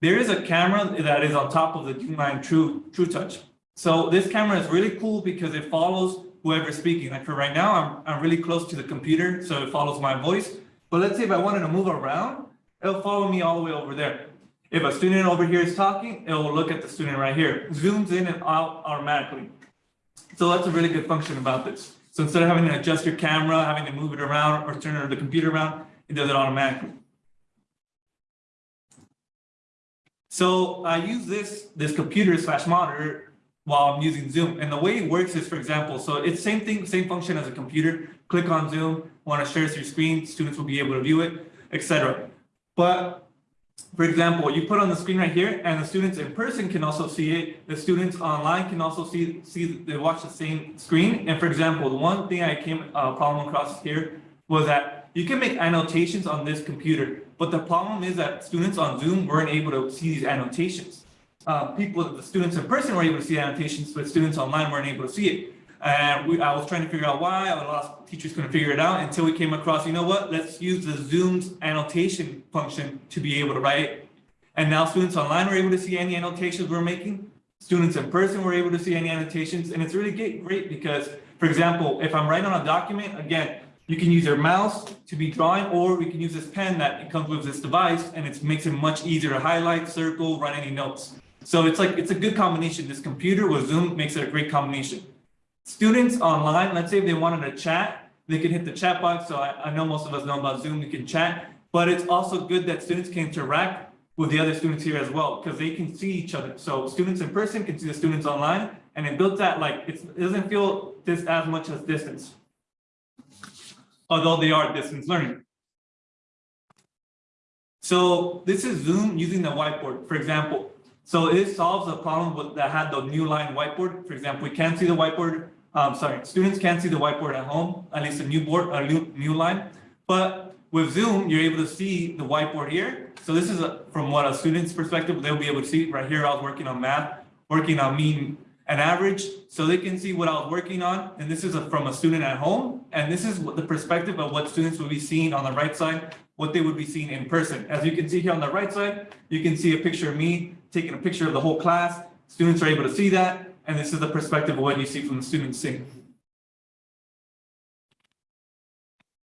There is a camera that is on top of the Line True True Touch. So this camera is really cool because it follows whoever's speaking. Like for right now, I'm, I'm really close to the computer, so it follows my voice. But let's say if I wanted to move around, it'll follow me all the way over there. If a student over here is talking, it will look at the student right here, zooms in and out automatically. So that's a really good function about this. So instead of having to adjust your camera, having to move it around or turn the computer around, it does it automatically. So I use this, this computer slash monitor while I'm using Zoom. And the way it works is, for example, so it's same thing, same function as a computer. Click on Zoom, want to share your screen, students will be able to view it, etc. But for example, you put on the screen right here and the students in person can also see it. The students online can also see, see they watch the same screen. And for example, the one thing I came uh, problem across here was that you can make annotations on this computer, but the problem is that students on Zoom weren't able to see these annotations. Uh, people, the students in person were able to see annotations, but students online weren't able to see it. And we, I was trying to figure out why, a lot of teachers couldn't figure it out until we came across, you know what, let's use the Zoom's annotation function to be able to write. And now students online were able to see any annotations we're making. Students in person were able to see any annotations. And it's really great, because, for example, if I'm writing on a document, again, you can use your mouse to be drawing, or we can use this pen that comes with this device, and it makes it much easier to highlight, circle, write any notes. So it's like, it's a good combination. This computer with Zoom makes it a great combination. Students online, let's say if they wanted to chat, they could hit the chat box. So I, I know most of us know about Zoom, you can chat, but it's also good that students can interact with the other students here as well, because they can see each other. So students in person can see the students online, and it built that like, it doesn't feel this as much as distance. Although they are distance learning. So this is Zoom using the whiteboard, for example. So it solves a problem that had the Newline whiteboard. For example, we can't see the whiteboard. Um, sorry, students can't see the whiteboard at home, at least a new board, a new, Newline. But with Zoom, you're able to see the whiteboard here. So this is a, from what a student's perspective, they'll be able to see right here. I was working on math, working on mean and average, so they can see what I was working on. And this is a, from a student at home. And this is what the perspective of what students will be seeing on the right side, what they would be seeing in person. As you can see here on the right side, you can see a picture of me taking a picture of the whole class. Students are able to see that. And this is the perspective of what you see from the students seeing.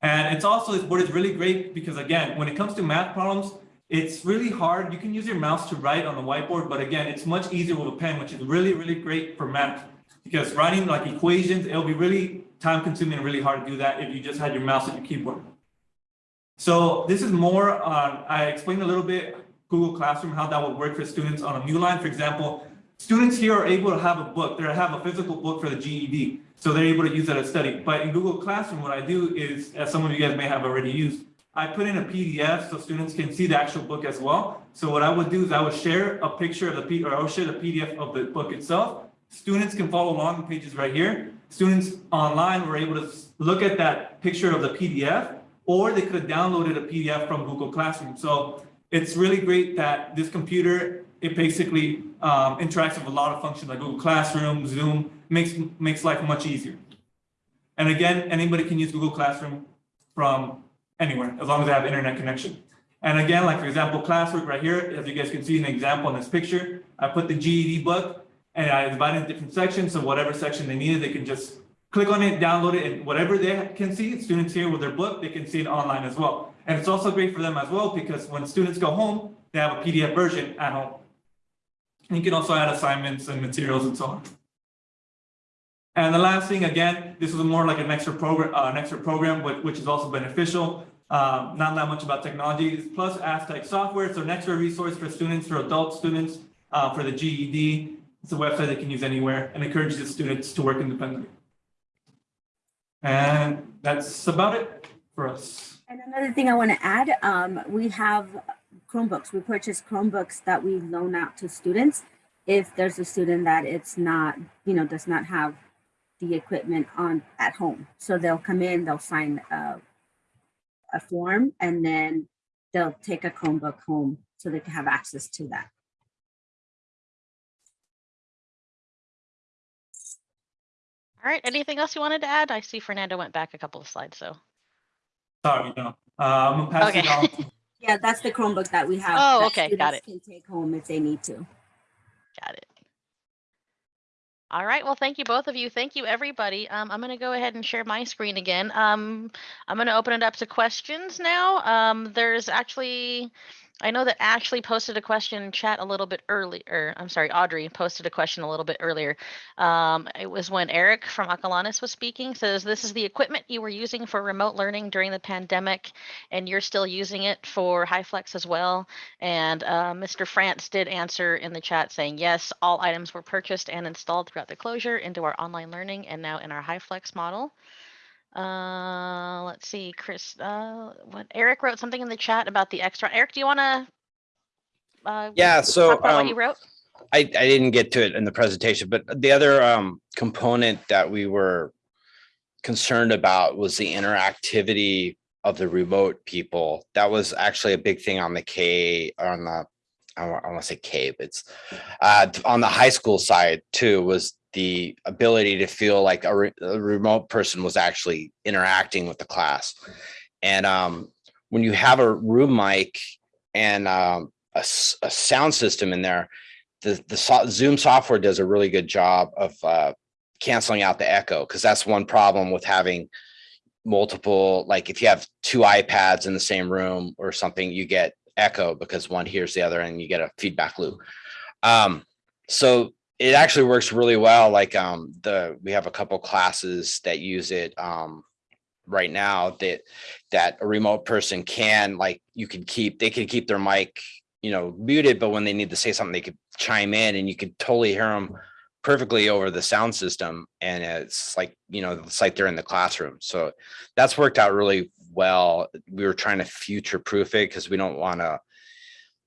And it's also, this board is really great because again, when it comes to math problems, it's really hard. You can use your mouse to write on the whiteboard, but again, it's much easier with a pen, which is really, really great for math. Because writing like equations, it'll be really time consuming and really hard to do that if you just had your mouse and your keyboard. So this is more on, I explained a little bit Google Classroom, how that would work for students on a Newline. For example, students here are able to have a book, they have a physical book for the GED. So they're able to use that to study. But in Google Classroom, what I do is, as some of you guys may have already used, I put in a PDF so students can see the actual book as well. So what I would do is I would share a picture of the P or I would share the PDF of the book itself. Students can follow along the pages right here. Students online were able to look at that picture of the PDF, or they could have downloaded a PDF from Google Classroom. So it's really great that this computer, it basically um, interacts with a lot of functions like Google Classroom, Zoom, makes, makes life much easier. And again, anybody can use Google Classroom from anywhere, as long as they have internet connection. And again, like for example, classwork right here, as you guys can see an example in this picture, I put the GED book and I divided it different sections. So whatever section they needed, they can just click on it, download it, and whatever they can see, students here with their book, they can see it online as well. And it's also great for them as well because when students go home, they have a PDF version at home. And you can also add assignments and materials and so on. And the last thing, again, this is more like an extra program, uh, an extra program, which, which is also beneficial. Um, not that much about technology, plus Aztec software. So an extra resource for students, for adult students, uh, for the GED. It's a website they can use anywhere and encourages the students to work independently. And that's about it for us. And another thing I want to add, um, we have Chromebooks. We purchase Chromebooks that we loan out to students. If there's a student that it's not, you know, does not have the equipment on at home. So they'll come in, they'll sign a, a form and then they'll take a Chromebook home so they can have access to that. All right, anything else you wanted to add? I see Fernando went back a couple of slides, so. Sorry, no. Uh, I'm gonna pass it Okay. on. Yeah, that's the Chromebook that we have. Oh, okay, got it. Can take home if they need to. Got it. All right, well, thank you, both of you. Thank you, everybody. Um, I'm gonna go ahead and share my screen again. Um, I'm gonna open it up to questions now. Um, there's actually, I know that Ashley posted a question in chat a little bit earlier. I'm sorry, Audrey posted a question a little bit earlier. Um, it was when Eric from Acalanes was speaking, says this is the equipment you were using for remote learning during the pandemic, and you're still using it for HyFlex as well. And uh, Mr. France did answer in the chat saying, yes, all items were purchased and installed throughout the closure into our online learning and now in our HyFlex model. Uh, let's see, Chris, uh, what Eric wrote something in the chat about the extra. Eric, do you want to? Uh, Yeah, so about what um, you wrote? I, I didn't get to it in the presentation, but the other um, component that we were concerned about was the interactivity of the remote people. That was actually a big thing on the K, on the, I want to say cave. it's uh, on the high school side too, was the ability to feel like a, re- a remote person was actually interacting with the class. And um, when you have a room mic and um, a, a sound system in there, the the so- Zoom software does a really good job of uh, canceling out the echo because that's one problem with having multiple. Like if you have two iPads in the same room or something, you get echo because one hears the other, and you get a feedback loop. Um, so it actually works really well. Like um, the we have a couple classes that use it um, right now that that a remote person can like you can keep they can keep their mic you know muted but when they need to say something they could chime in and you could totally hear them perfectly over the sound system and it's like you know it's like they're in the classroom so that's worked out really well we were trying to future proof it because we don't want to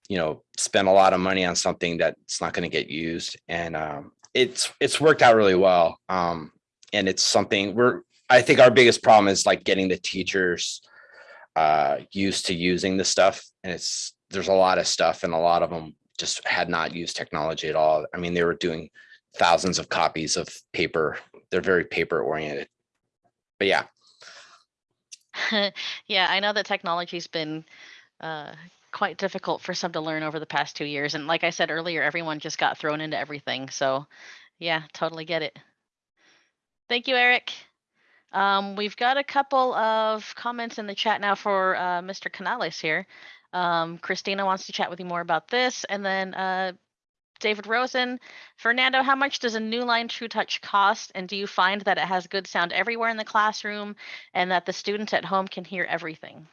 you know spend a lot of money on something that's not going to get used. And um, it's it's worked out really well um, and it's something we're i think our biggest problem is like getting the teachers uh used to using the stuff. And it's there's a lot of stuff and a lot of them just had not used technology at all. I mean they were doing thousands of copies of paper. They're very paper oriented but yeah yeah, I know that technology's been uh, quite difficult for some to learn over the past two years. And like I said earlier, everyone just got thrown into everything. So yeah, totally get it. Thank you, Eric. Um, we've got a couple of comments in the chat now for uh, Mr. Canales here. Um, Christina wants to chat with you more about this. And then uh, David Rosen, Fernando, how much does a Newline TruTouch cost? And do you find that it has good sound everywhere in the classroom and that the students at home can hear everything?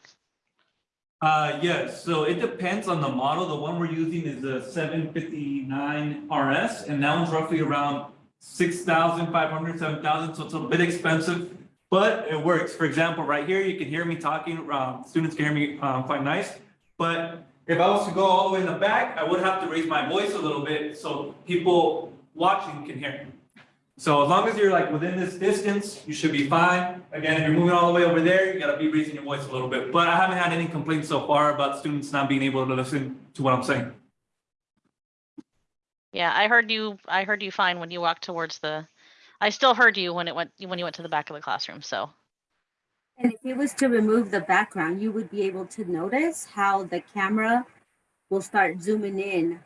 Uh, yes, so it depends on the model. The one we're using is seven fifty-nine RS, and that one's roughly around 6,500, 7,000. so it's a bit expensive, but it works. For example, right here, you can hear me talking, um, students can hear me, um, quite nice. But if I was to go all the way in the back, I would have to raise my voice a little bit so people watching can hear. So as long as you're like within this distance, you should be fine. Again, if you're moving all the way over there, you gotta be raising your voice a little bit. But I haven't had any complaints so far about students not being able to listen to what I'm saying. Yeah, I heard you. I heard you fine when you walked towards the. I still heard you when it went when you went to the back of the classroom. So And if it was to remove the background, you would be able to notice how the camera will start zooming in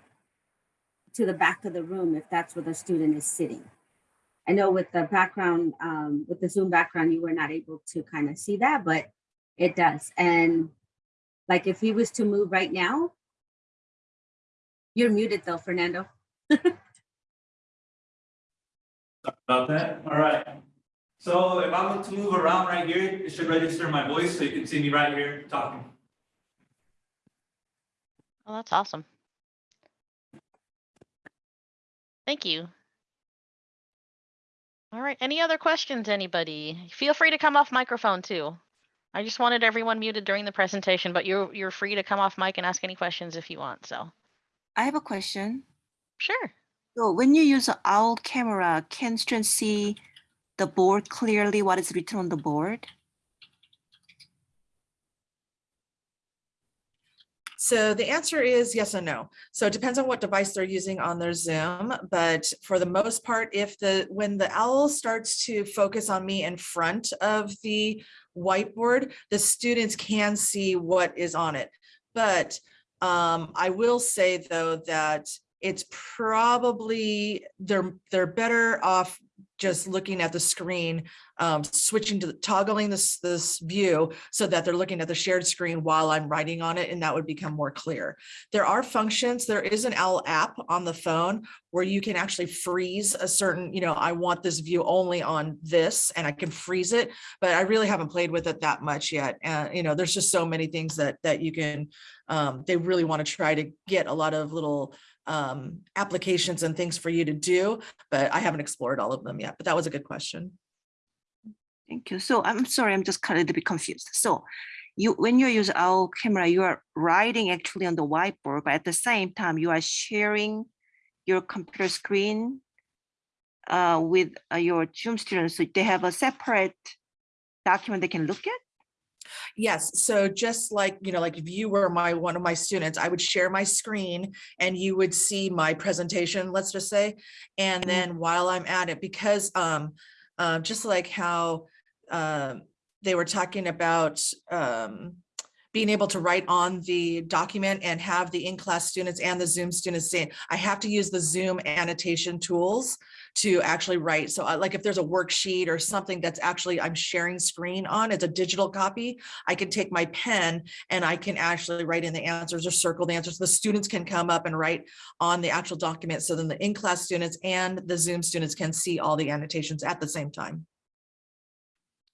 to the back of the room if that's where the student is sitting. I know with the background, um, with the Zoom background, you were not able to kind of see that, but it does. And like if he was to move right now, you're muted though, Fernando. About that, all right. So if I look to move around right here, it should register my voice, so you can see me right here talking. Oh, that's awesome. Thank you. All right, any other questions, anybody? Feel free to come off microphone too. I just wanted everyone muted during the presentation, but you're, you're free to come off mic and ask any questions if you want, so, I have a question. sure. So when you use an owl camera, can students see the board clearly, what is written on the board? So the answer is yes and no. So it depends on what device they're using on their Zoom, but for the most part, if the, when the owl starts to focus on me in front of the whiteboard, the students can see what is on it. But um, I will say though that it's probably, they're, they're better off just looking at the screen, um, switching to the- toggling this, this view so that they're looking at the shared screen while I'm writing on it, and that would become more clear. There are functions, there is an OWL app on the phone where you can actually freeze a certain, you know, I want this view only on this, and I can freeze it, but I really haven't played with it that much yet. And, you know, there's just so many things that, that you can, um, they really want to try to get a lot of little um, applications and things for you to do, but I haven't explored all of them yet, but that was a good question. Thank you. So I'm sorry, I'm just kind of a bit confused. So you, when you use our camera, you are writing actually on the whiteboard, but at the same time, you are sharing your computer screen uh, with uh, your Zoom students. So they have a separate document they can look at? Yes, so just like, you know, like if you were my, one of my students, I would share my screen and you would see my presentation, let's just say. And Mhm. then while I'm at it, because um, uh, just like how um, they were talking about um, being able to write on the document and have the in-class students and the Zoom students it, I have to use the Zoom annotation tools to actually write. So uh, like if there's a worksheet or something that's actually I'm sharing screen on, it's a digital copy, I can take my pen and I can actually write in the answers or circle the answers. The students can come up and write on the actual document. So then the in-class students and the Zoom students can see all the annotations at the same time.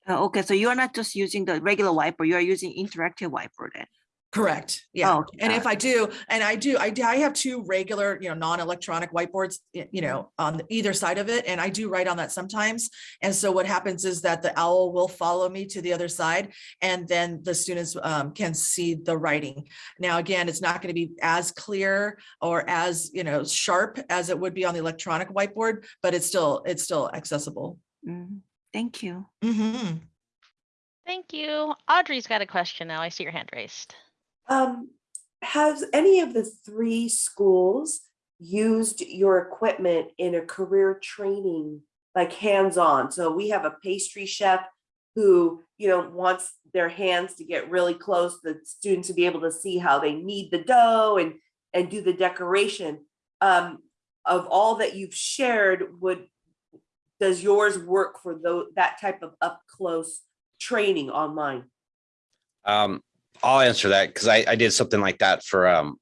Uh, Okay, so you are not just using the regular whiteboard, you are using interactive whiteboard then? Correct, yeah. Oh, And if I do, and I do, I do, I have two regular, you know, non-electronic whiteboards, you know, on either side of it, and I do write on that sometimes. And so what happens is that the owl will follow me to the other side, and then the students um, can see the writing. Now, again, it's not going to be as clear or as, you know, sharp as it would be on the electronic whiteboard, but it's still, it's still accessible. Mm, Thank you. Mhm. Thank you. Audrey's got a question now. I see your hand raised. Um, has any of the three schools used your equipment in a career training, like hands-on? So we have a pastry chef who, you know, wants their hands to get really close, the students to be able to see how they knead the dough and, and do the decoration. Um, of all that you've shared, would, does yours work for tho- that type of up-close training online? Um, I'll answer that because I, I did something like that for um,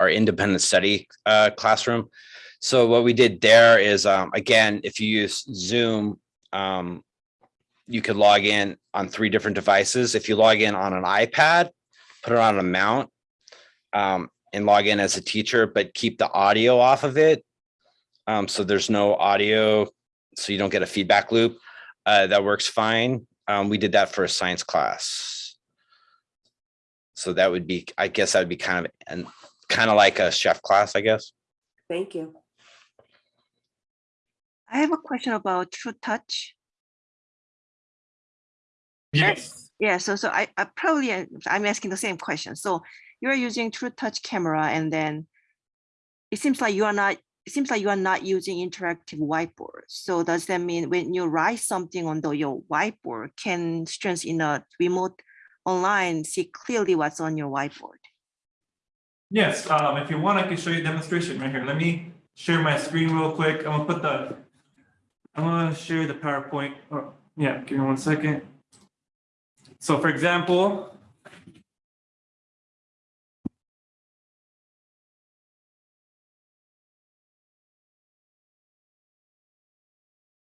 our independent study uh, classroom. So what we did there is, um, again, if you use Zoom, um, you could log in on three different devices. If you log in on an iPad, put it on a mount um, and log in as a teacher, but keep the audio off of it. Um, so there's no audio, so you don't get a feedback loop. Uh, that works fine. Um, we did that for a science class. So that would be, I guess that would be kind of, and kind of like a chef class, I guess. Thank you. I have a question about TruTouch. Yes. Yeah, so so I, I probably uh, I'm asking the same question. So you're using TruTouch camera and then it seems like you are not it seems like you are not using interactive whiteboard. So does that mean when you write something on the, your whiteboard, can students in a remote online see clearly what's on your whiteboard? Yes, um, if you want, I can show you a demonstration right here. Let me share my screen real quick. I'm gonna put the, I'm gonna share the PowerPoint. Oh, yeah, give me one second. So for example,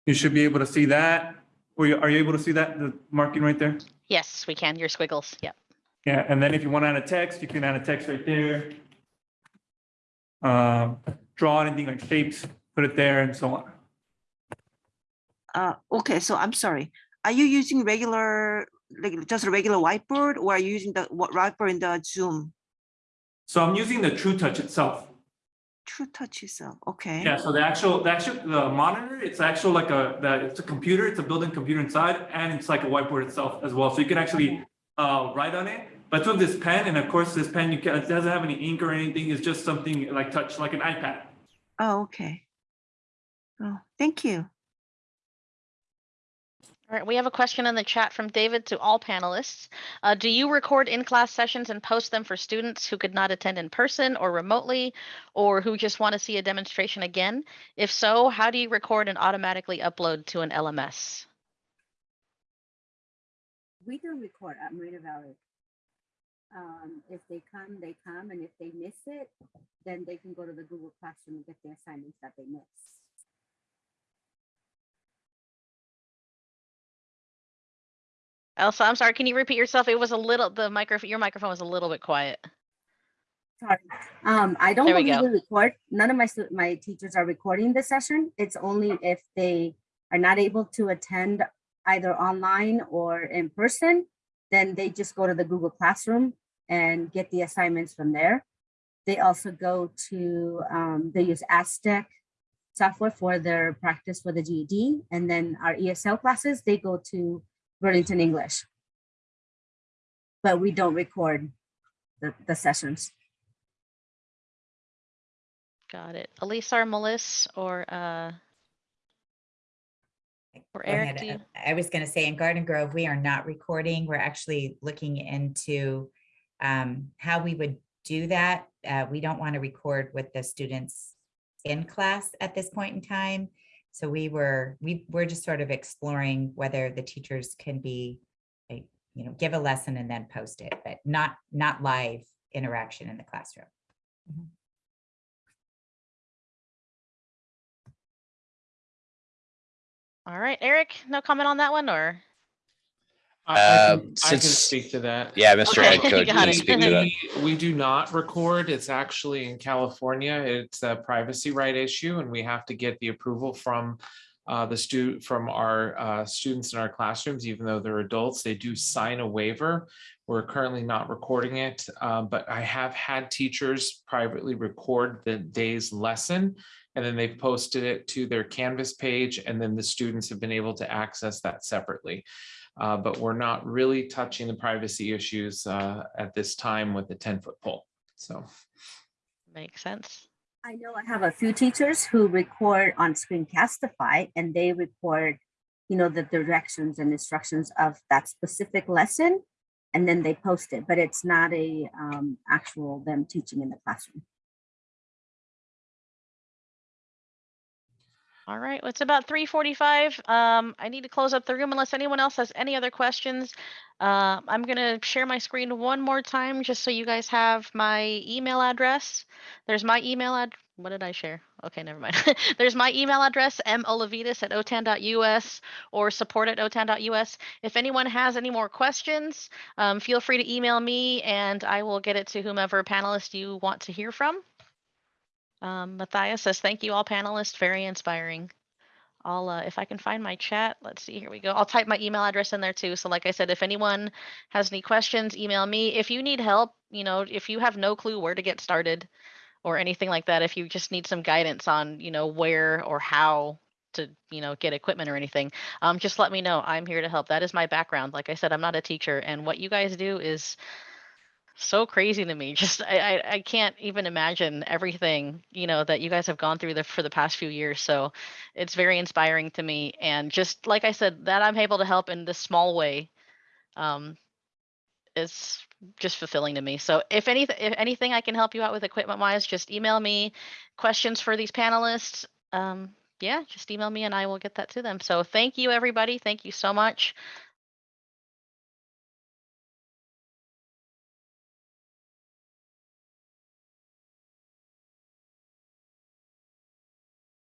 you should be able to see that. Were you, are you able to see that, the marking right there? Yes, we can. Your squiggles. Yep. Yeah, and then if you want to add a text, you can add a text right there. Uh, draw anything like shapes, put it there and so on. Uh, okay, so I'm sorry. Are you using regular, like just a regular whiteboard or are you using the wha- whiteboard in the Zoom? So I'm using the TruTouch itself. TruTouch itself, okay. Yeah, so the actual, the actual, the monitor, it's actual like a, that it's a computer, it's a built-in computer inside, and it's like a whiteboard itself as well. So you can actually uh, write on it. But with this pen, and of course this pen, you can, it doesn't have any ink or anything. It's just something like touch, like an iPad. Oh, okay. Oh, thank you. All right, we have a question in the chat from David to all panelists. Uh, do you record in-class sessions and post them for students who could not attend in person or remotely, or who just want to see a demonstration again? If so, how do you record and automatically upload to an LMS? We do record at Moreno Valley. Um, if they come, they come, and if they miss it, then they can go to the Google Classroom and get the assignments that they miss. Elsa, I'm sorry, can you repeat yourself? It was a little, the microphone, your microphone was a little bit quiet. Sorry. Um, I don't we go. record. None of my my teachers are recording the session. It's only if they are not able to attend either online or in person, then they just go to the Google Classroom and get the assignments from there. They also go to um, they use Aztec software for their practice for the GED, and then our ESL classes they go to Burlington English. But we don't record the, the sessions. Got it. Elisa or Melissa or, uh, or Eric, do you? Uh, I was going to say in Garden Grove, we are not recording. We're actually looking into um, how we would do that. Uh, We don't want to record with the students in class at this point in time. So we were, we, we're just sort of exploring whether the teachers can be, like, you know, give a lesson and then post it, but not, not live interaction in the classroom. Mm-hmm. All right, Eric, no comment on that one or? I- I Uh, can- I can since- speak to that. Yeah, Mr. Okay, Ed Code, got can it. speak to that. We, we do not record. It's actually in California. It's a privacy right issue and we have to get the approval from uh, the stu, from our uh, students in our classrooms, even though they're adults, they do sign a waiver. We're currently not recording it, uh, but I have had teachers privately record the day's lesson. And then they've posted it to their Canvas page and then the students have been able to access that separately. Uh, but we're not really touching the privacy issues uh, at this time with the ten foot pole. So Makes sense. I know I have a few teachers who record on Screencastify and they record, you know, the directions and instructions of that specific lesson. And then they post it, but it's not a um, actual them teaching in the classroom. All right, well, it's about three forty-five. Um, I need to close up the room unless anyone else has any other questions. Uh, I'm gonna share my screen one more time just so you guys have my email address. There's my email ad, what did I share? Okay, never mind. There's my email address, molavitas at otan.us or support at otan.us. If anyone has any more questions, um, feel free to email me and I will get it to whomever panelist you want to hear from. Um, Matthias says, thank you all panelists, very inspiring. I'll, uh, if I can find my chat, let's see, here we go. I'll type my email address in there too. So like I said, if anyone has any questions, email me. If you need help, you know, if you have no clue where to get started or anything like that, if you just need some guidance on, you know, where or how to, you know, get equipment or anything, um, just let me know. I'm here to help. That is my background. Like I said, I'm not a teacher and what you guys do is so crazy to me. Just I, I I can't even imagine everything you know that you guys have gone through the, for the past few years. So it's very inspiring to me, and just like I said, that I'm able to help in this small way, um, is just fulfilling to me. So if anything, if anything I can help you out with equipment wise, just email me questions for these panelists. Um, yeah, just email me and I will get that to them. So thank you, everybody. Thank you so much.